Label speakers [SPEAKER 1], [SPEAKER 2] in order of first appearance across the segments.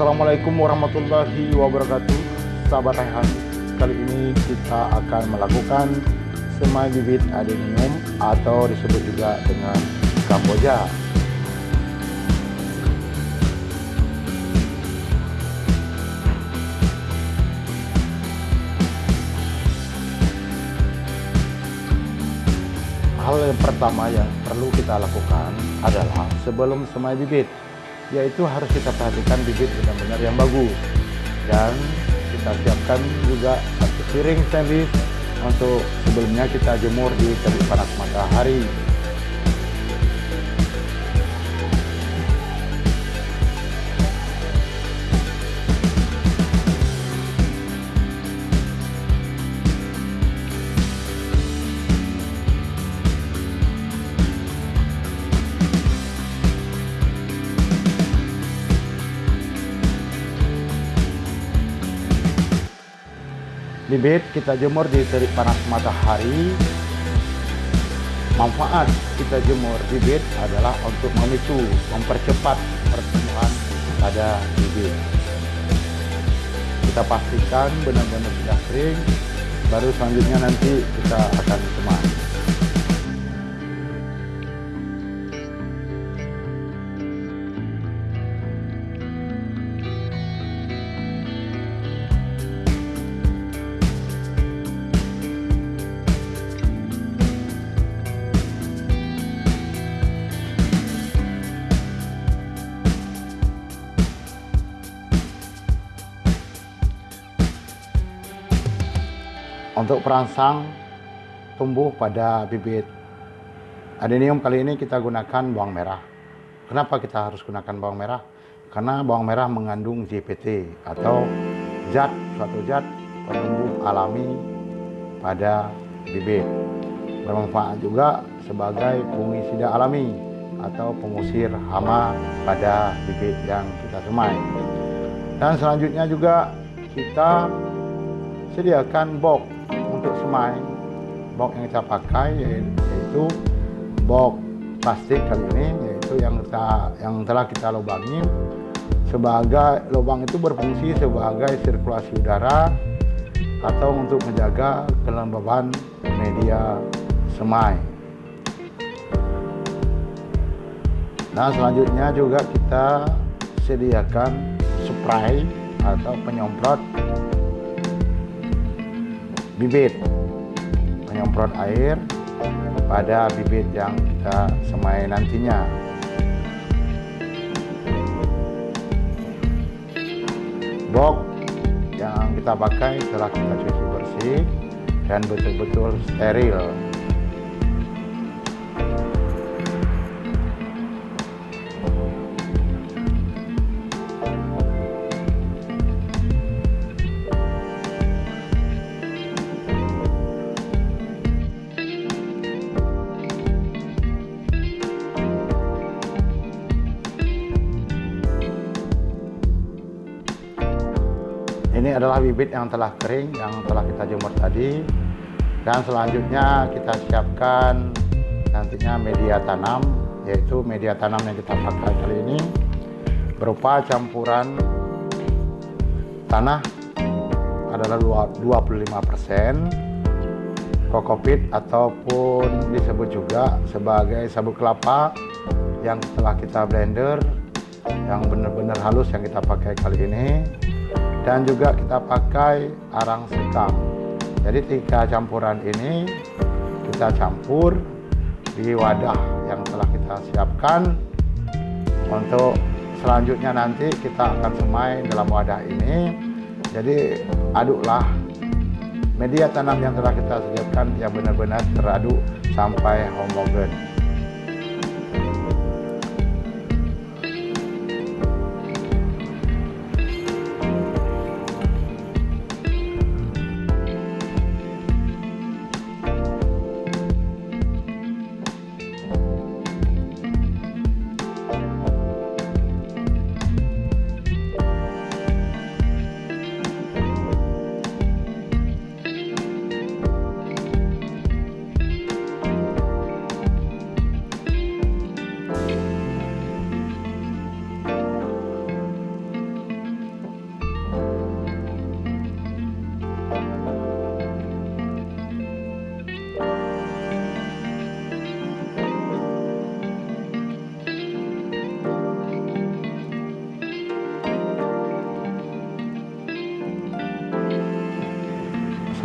[SPEAKER 1] Assalamualaikum warahmatullahi wabarakatuh. Sahabat Rehan Kali ini kita akan melakukan semai bibit adenium Atau disebut juga dengan kamboja. Hal yang pertama yang perlu kita lakukan adalah sebelum semai bibit yaitu harus kita perhatikan bibit benar-benar yang bagus. Dan kita siapkan juga satu piring sandwich untuk sebelumnya kita jemur di terik panas matahari bibit kita jemur di terik panas matahari. Manfaat kita jemur bibit adalah untuk memicu mempercepat pertumbuhan pada bibit. Kita pastikan benar-benar sudah kering baru selanjutnya nanti kita akan semai untuk perangsang tumbuh pada bibit. Adenium kali ini kita gunakan bawang merah. Kenapa kita harus gunakan bawang merah? Karena bawang merah mengandung JPT atau zat suatu zat penumbuh alami pada bibit. Bermanfaat juga sebagai fungisida alami atau pengusir hama pada bibit yang kita semai. Dan selanjutnya juga kita sediakan box untuk semai box yang kita pakai yaitu box plastik kali ini yaitu yang kita yang telah kita lubangi sebagai lubang itu berfungsi sebagai sirkulasi udara atau untuk menjaga kelembaban media semai. Nah selanjutnya juga kita sediakan spray atau penyemprot bibit. Menyemprot air pada bibit yang kita semai nantinya. Box yang kita pakai telah kita cuci bersih dan betul-betul steril adalah bibit yang telah kering yang telah kita jemur tadi. Dan selanjutnya kita siapkan nantinya media tanam yaitu media tanam yang kita pakai kali ini berupa campuran tanah adalah 25% kokopit ataupun disebut juga sebagai sabut kelapa yang telah kita blender yang benar-benar halus yang kita pakai kali ini dan juga kita pakai arang sekam. Jadi tiga campuran ini kita campur di wadah yang telah kita siapkan. Untuk selanjutnya nanti kita akan semai dalam wadah ini. Jadi aduklah media tanam yang telah kita siapkan yang benar-benar teraduk sampai homogen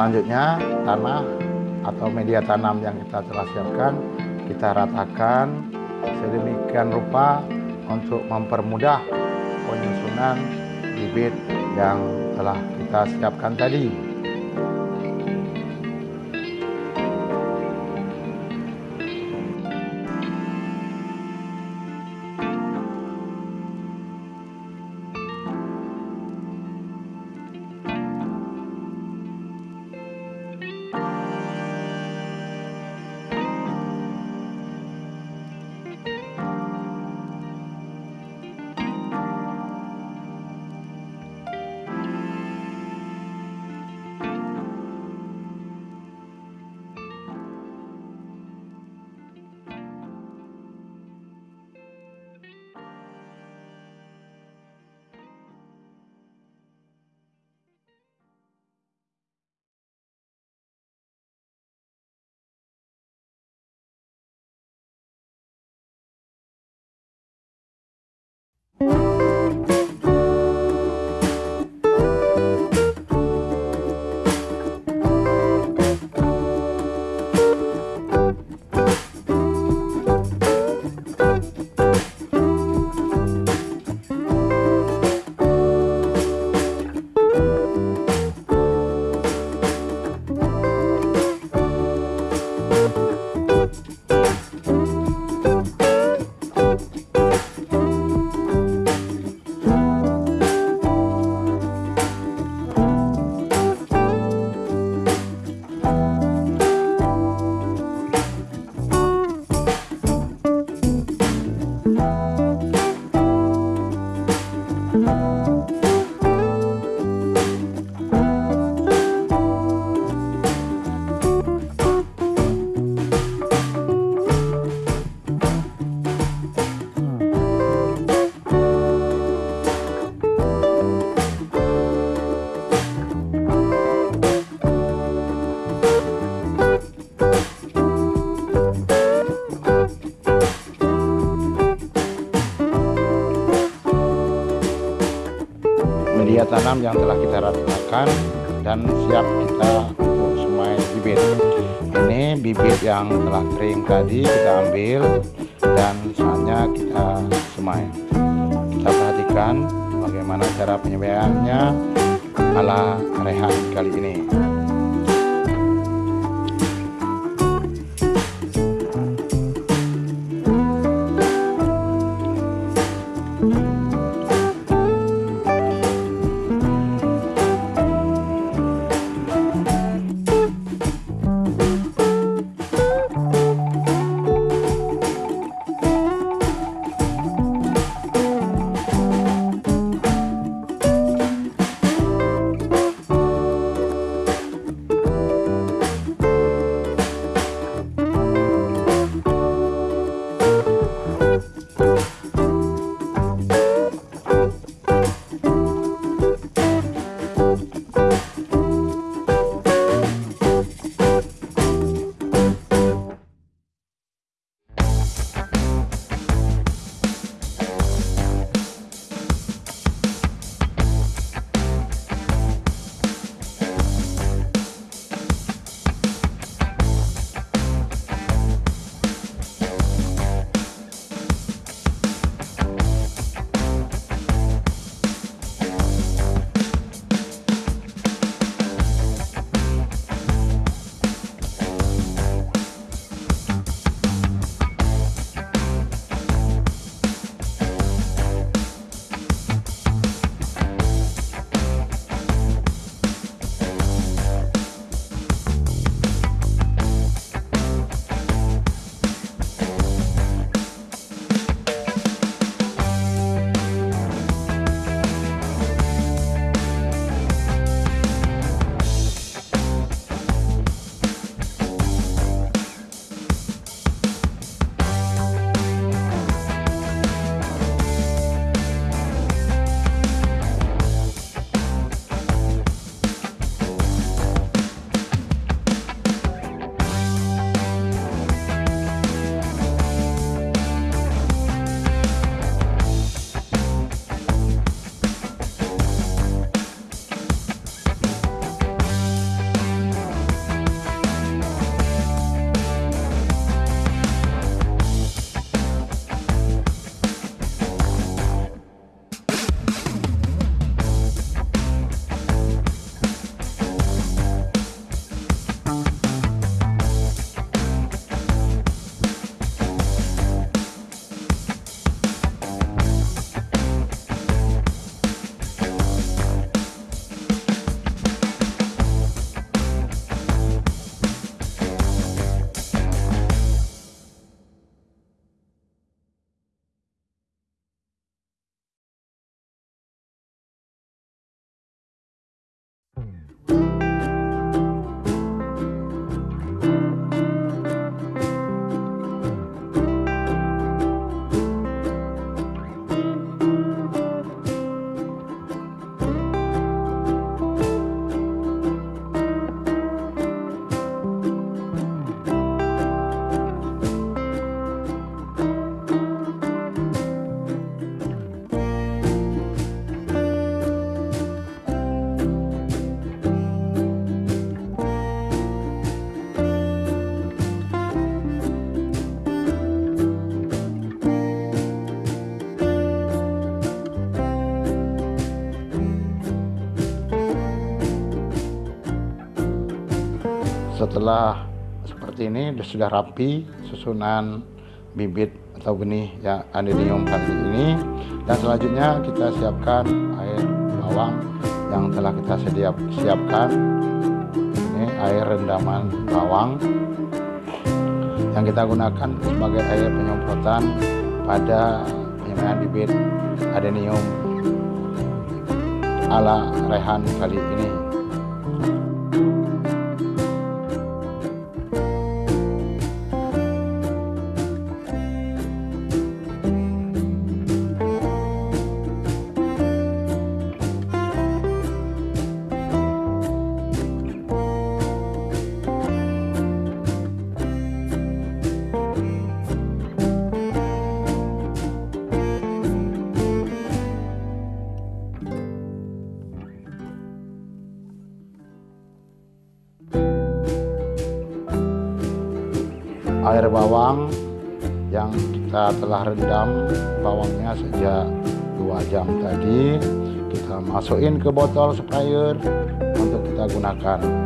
[SPEAKER 1] selanjutnya tanah atau media tanam yang kita telah siapkan kita ratakan sedemikian rupa untuk mempermudah penyusunan bibit yang telah kita siapkan tadi. Tanam yang telah kita ratakan dan siap kita untuk semai bibit. Ini bibit yang telah kering tadi kita ambil dan saatnya kita semai. Kita perhatikan bagaimana cara penyemaiannya ala rehat kali ini setelah seperti ini sudah rapi susunan bibit atau benih yang adenium kali ini. Dan selanjutnya kita siapkan air bawang yang telah kita sediap, siapkan. Ini air rendaman bawang yang kita gunakan sebagai air penyemprotan pada penyemaian bibit adenium ala rehan kali ini air bawang yang kita telah rendam bawangnya sejak dua jam tadi. Kita masukin ke botol sprayer untuk kita gunakan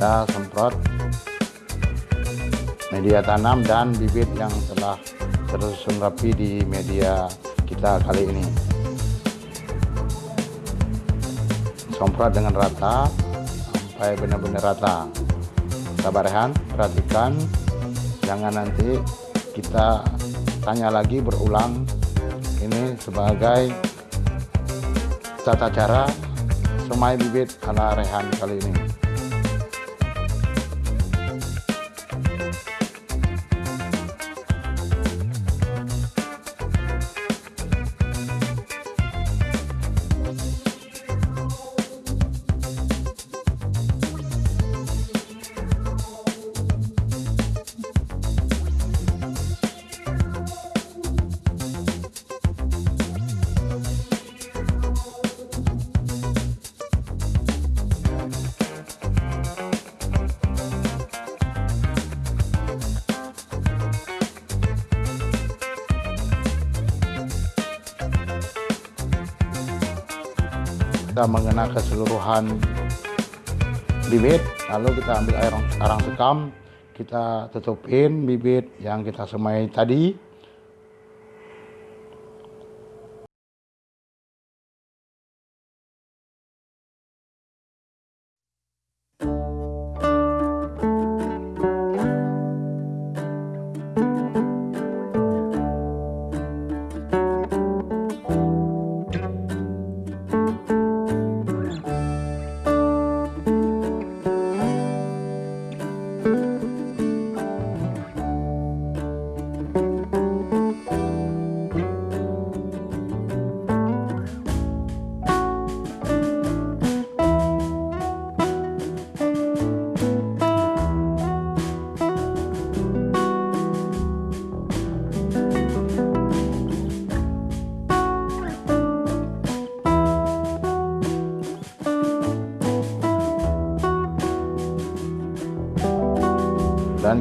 [SPEAKER 1] Kita semprot media tanam dan bibit yang telah tersusun rapi di media kita kali ini. Semprot dengan rata sampai benar-benar rata. Sabar rehan. Perhatikan. Jangan nanti kita tanya lagi berulang. Ini sebagai tata cara semai bibit ala rehan kali ini kita mengena keseluruhan bibit lalu kita ambil air arang sekam kita tutupin bibit yang kita semai tadi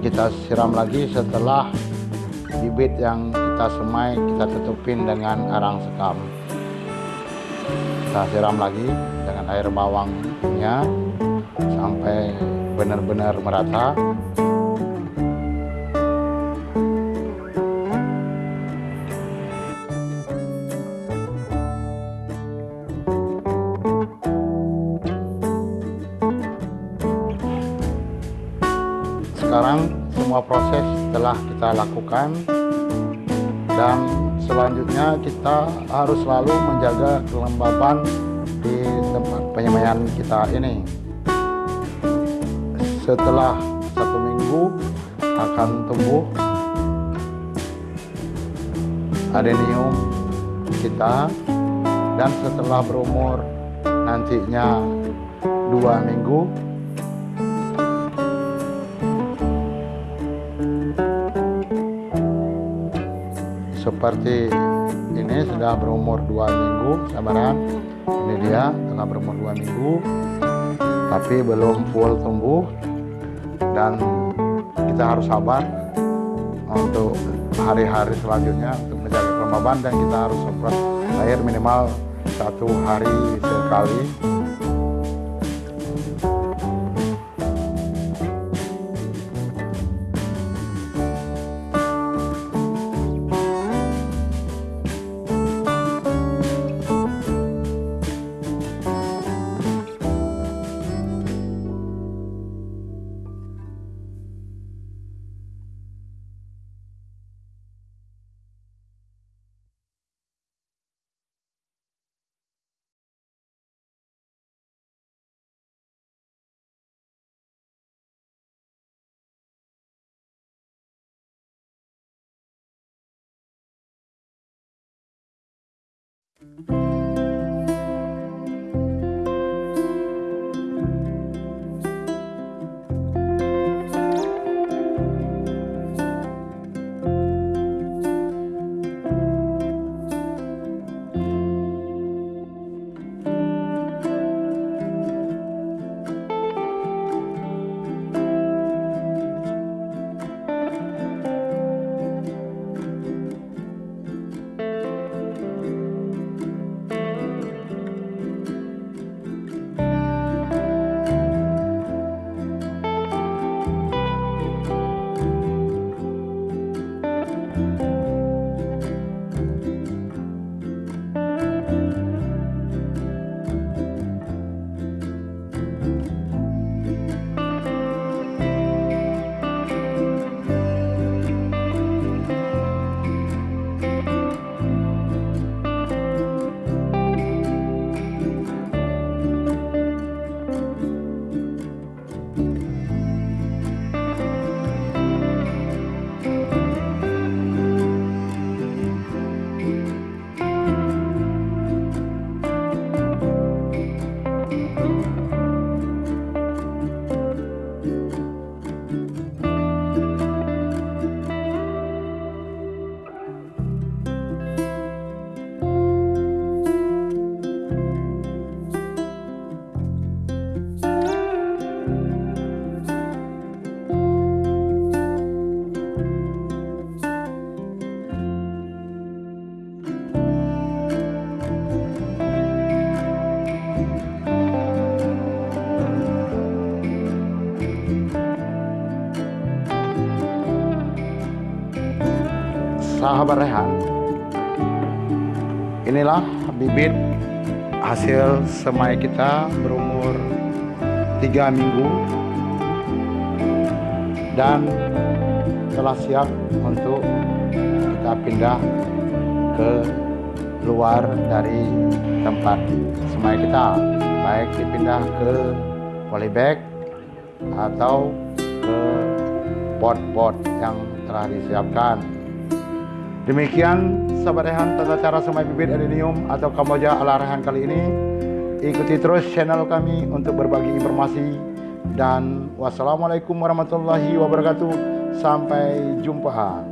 [SPEAKER 1] kita siram lagi setelah bibit yang kita semai kita tutupin dengan arang sekam. Kita siram lagi dengan air bawangnya sampai benar-benar merata semua proses telah kita lakukan. Dan selanjutnya kita harus selalu menjaga kelembaban di tempat penyemaian kita ini. Setelah satu minggu akan tumbuh adenium kita. Dan setelah berumur nantinya dua minggu seperti ini sudah berumur dua minggu sabaran. Ini dia telah berumur dua minggu tapi belum full tumbuh. Dan kita harus sabar untuk hari-hari selanjutnya untuk menjaga kelembaban dan kita harus semprot air minimal satu hari sekali Sahabat Rehan. Inilah bibit hasil semai kita berumur tiga minggu dan telah siap untuk kita pindah ke luar dari tempat semai kita. Baik dipindah ke polybag atau ke pot-pot yang telah disiapkan Demikian sahabat Rehan tata cara semai bibit adenium atau kamboja ala Rehan kali ini. Ikuti terus channel kami untuk berbagi informasi dan wassalamualaikum warahmatullahi wabarakatuh. Sampai jumpa.